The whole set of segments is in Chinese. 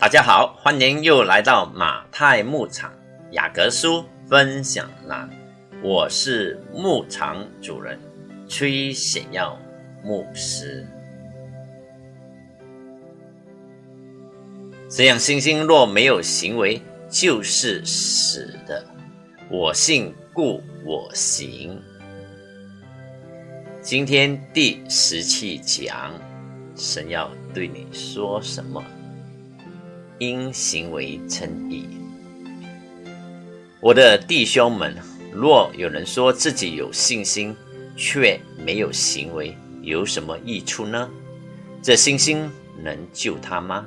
大家好，欢迎又来到马太牧场雅各书分享栏，我是牧场主人崔显耀牧师。这样，星星若没有行为，就是死的。我信，故我行。今天第十七讲，神要对你说什么？因行为称义。我的弟兄们，若有人说自己有信心，却没有行为，有什么益处呢？这信心能救他吗？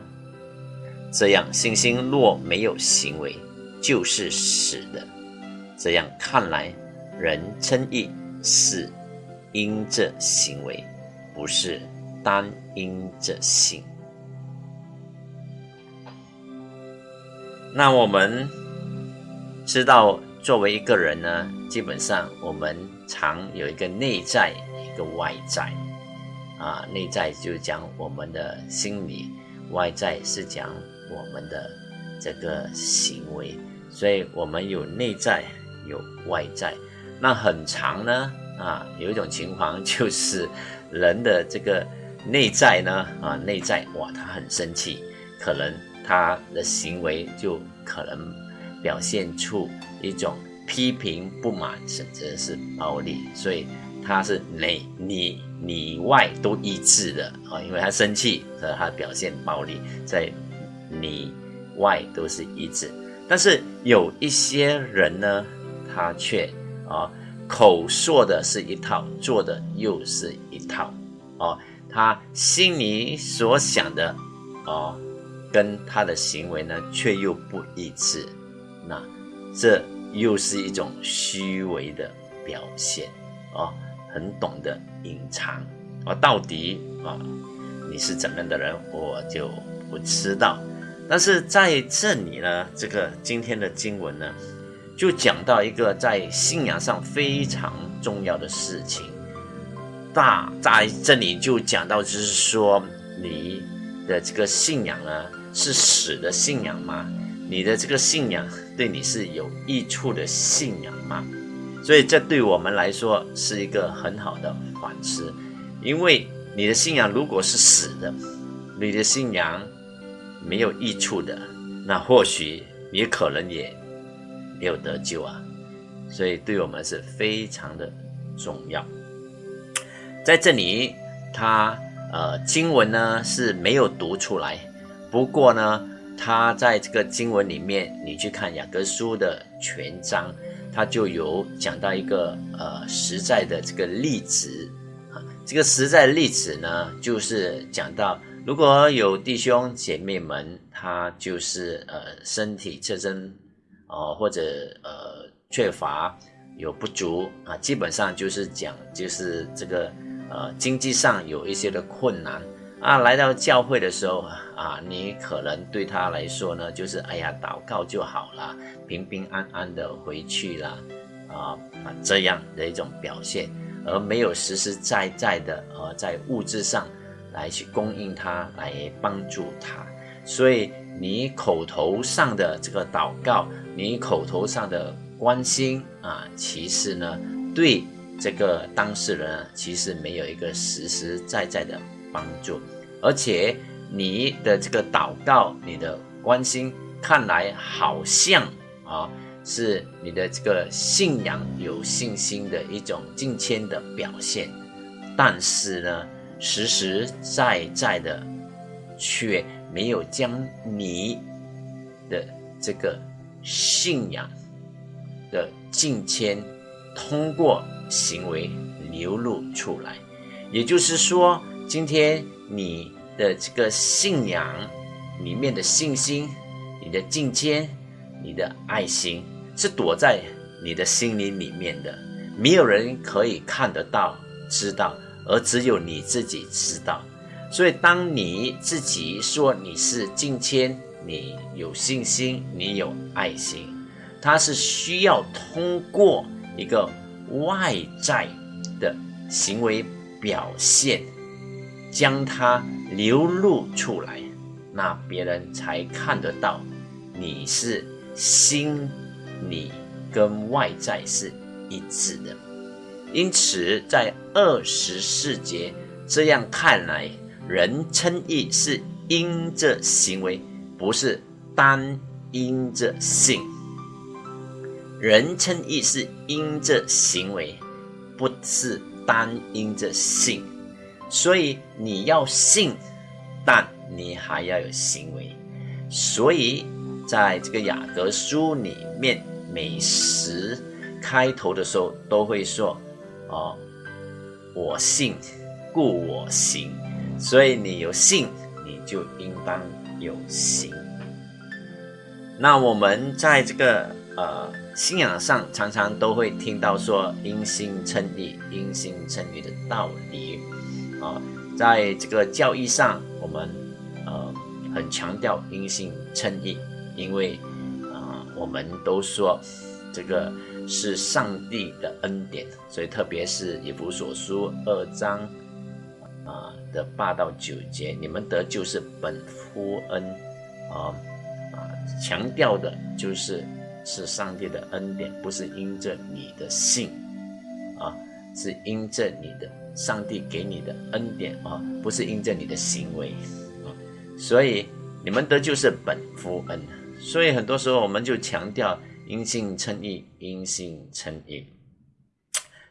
这样，信心若没有行为，就是死的。这样看来，人称义是因着行为，不是单因着信。那我们知道，作为一个人呢，基本上我们常有一个内在，一个外在。啊，内在就讲我们的心理，外在是讲我们的这个行为。所以，我们有内在，有外在。那很长呢，啊，有一种情况就是人的这个内在呢，啊，内在哇，他很生气，可能。他的行为就可能表现出一种批评、不满，甚至是暴力，所以他是内里里外都一致的啊，因为他生气，所以他表现暴力，在里外都是一致。但是有一些人呢，他却啊口说的是一套，做的又是一套哦，他心里所想的哦。跟他的行为呢，却又不一致，那这又是一种虚伪的表现啊，很懂得隐藏啊，到底啊你是怎么样的人，我就不知道。但是在这里呢，这个今天的经文呢，就讲到一个在信仰上非常重要的事情，大在这里就讲到，就是说你的这个信仰呢。是死的信仰吗？你的这个信仰对你是有益处的信仰吗？所以这对我们来说是一个很好的反思，因为你的信仰如果是死的，你的信仰没有益处的，那或许你可能也没有得救啊。所以对我们是非常的重要。在这里，他呃经文呢是没有读出来。不过呢，他在这个经文里面，你去看雅各书的全章，他就有讲到一个呃实在的这个例子啊。这个实在例子呢，就是讲到如果有弟兄姐妹们，他就是呃身体特征哦，或者呃缺乏有不足啊，基本上就是讲就是这个呃经济上有一些的困难。啊，来到教会的时候啊，你可能对他来说呢，就是哎呀，祷告就好了，平平安安的回去了，啊这样的一种表现，而没有实实在在的呃在物质上来去供应他，来帮助他。所以你口头上的这个祷告，你口头上的关心啊，其实呢，对这个当事人其实没有一个实实在在的。帮助，而且你的这个祷告，你的关心，看来好像啊是你的这个信仰有信心的一种敬谦的表现，但是呢，实实在在的却没有将你的这个信仰的敬谦通过行为流露出来，也就是说。今天你的这个信仰里面的信心，你的敬谦，你的爱心，是躲在你的心灵里面的，没有人可以看得到、知道，而只有你自己知道。所以，当你自己说你是敬谦，你有信心，你有爱心，它是需要通过一个外在的行为表现。将它流露出来，那别人才看得到你是心里跟外在是一致的。因此，在二十四节这样看来，人称义是因着行为，不是单因着性。人称义是因着行为，不是单因着性。所以你要信，但你还要有行为。所以在这个雅各书里面，每时开头的时候都会说：“哦，我信，故我行。”所以你有信，你就应当有行。那我们在这个呃信仰上，常常都会听到说“因信称义”“因信称义”的道理。啊，在这个教义上，我们呃很强调因信称义，因为啊我们都说这个是上帝的恩典，所以特别是以弗所书二章啊的八到九节，你们得救是本乎恩啊啊，强调的就是是上帝的恩典，不是因着你的信啊，是因着你的。上帝给你的恩典啊，不是因着你的行为啊，所以你们得救是本乎恩。所以很多时候我们就强调因信称义，因信称义。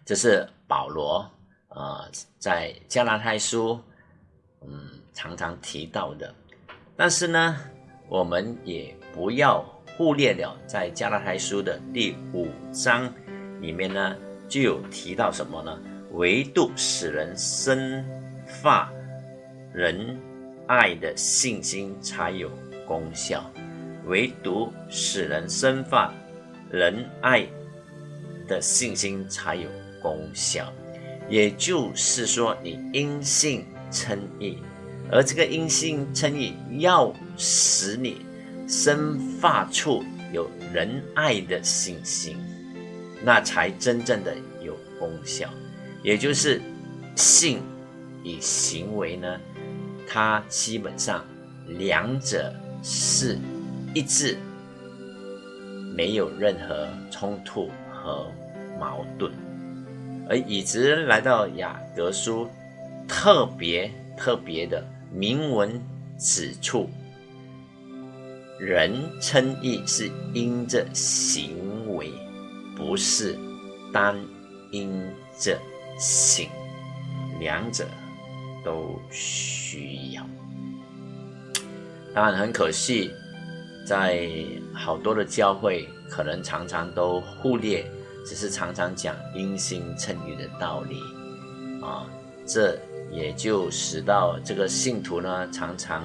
这是保罗啊在加拉太书嗯常常提到的。但是呢，我们也不要忽略了在加拉太书的第五章里面呢，就有提到什么呢？唯独使人生发仁爱的信心才有功效，唯独使人生发仁爱的信心才有功效。也就是说，你因信称义，而这个因信称义要使你生发出有仁爱的信心，那才真正的有功效。也就是性与行为呢，它基本上两者是一致，没有任何冲突和矛盾。而以直来到雅各书，特别特别的明文指出，人称义是因着行为，不是单因着。性，两者都需要。当然很可惜，在好多的教会，可能常常都忽略，只是常常讲因心称义的道理啊。这也就使到这个信徒呢，常常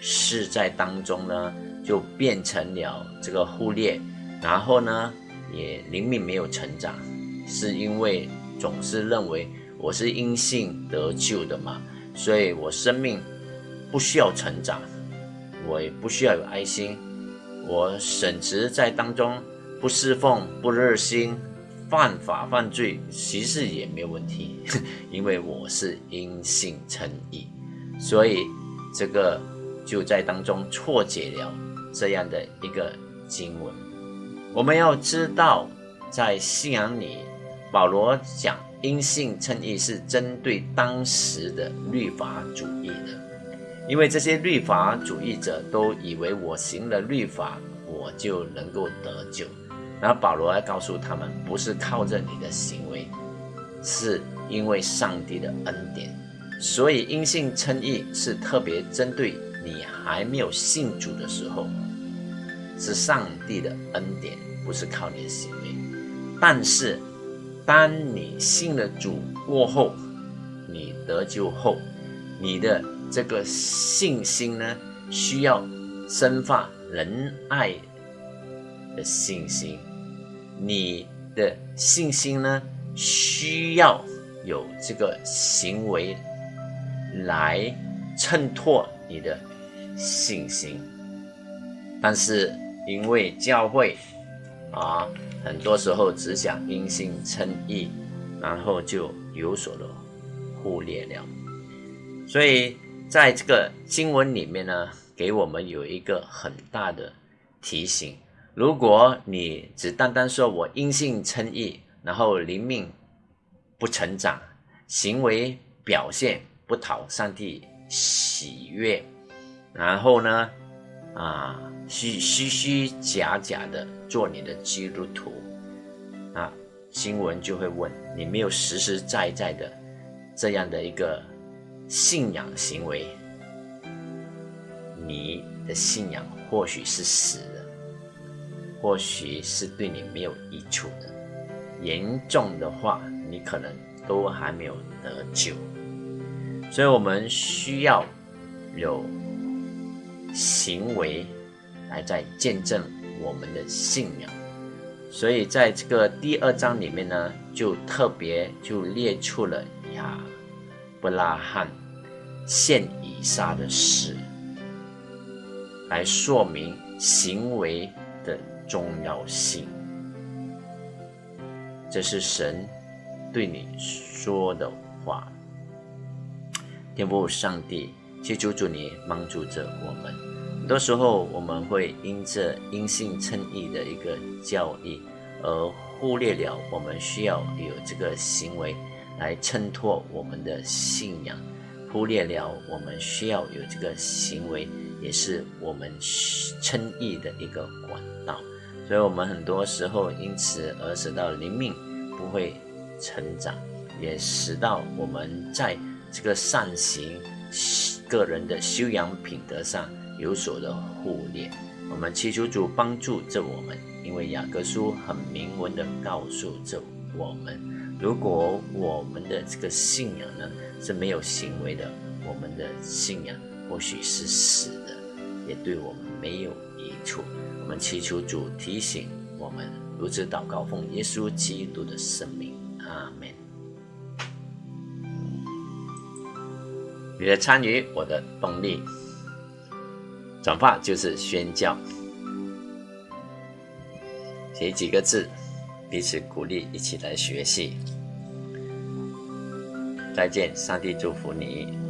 是在当中呢，就变成了这个忽略，然后呢，也灵命没有成长，是因为。总是认为我是因信得救的嘛，所以我生命不需要成长，我也不需要有爱心，我省职在当中不侍奉不热心，犯法犯罪其实也没有问题，因为我是因信称义，所以这个就在当中错解了这样的一个经文。我们要知道，在信仰里。保罗讲因信称义是针对当时的律法主义的，因为这些律法主义者都以为我行了律法，我就能够得救。然后保罗要告诉他们，不是靠着你的行为，是因为上帝的恩典。所以因信称义是特别针对你还没有信主的时候，是上帝的恩典，不是靠你的行为。但是。当你信了主过后，你得救后，你的这个信心呢，需要生发仁爱的信心。你的信心呢，需要有这个行为来衬托你的信心。但是因为教会啊。很多时候只想因信称义，然后就有所的忽略了。所以在这个经文里面呢，给我们有一个很大的提醒。如果你只单单说我因信称义，然后灵命不成长，行为表现不讨上帝喜悦，然后呢，啊，虚虚虚假假的做你的基督徒，啊，新闻就会问你没有实实在在的这样的一个信仰行为。你的信仰或许是死的，或许是对你没有益处的。严重的话，你可能都还没有得救。所以，我们需要有行为来在见证我们的信仰。所以，在这个第二章里面呢，就特别就列出了亚伯拉罕献以撒的事。来说明行为的重要性，这是神对你说的话。天父上帝，去求主你帮助着我们。很多时候，我们会因着因信称义的一个教义，而忽略了我们需要有这个行为来衬托我们的信仰，忽略了我们需要有这个行为。也是我们称义的一个管道，所以我们很多时候因此而使到灵命不会成长，也使到我们在这个善行个人的修养品德上有所的忽略。我们祈求主帮助着我们，因为雅各书很明文的告诉着我们，如果我们的这个信仰呢是没有行为的，我们的信仰。或许是死的，也对我们没有益处。我们祈求主提醒我们，如此祷告，奉耶稣基督的生命，阿门。你的参与，我的动力。转发就是宣教，写几个字，彼此鼓励，一起来学习。再见，上帝祝福你。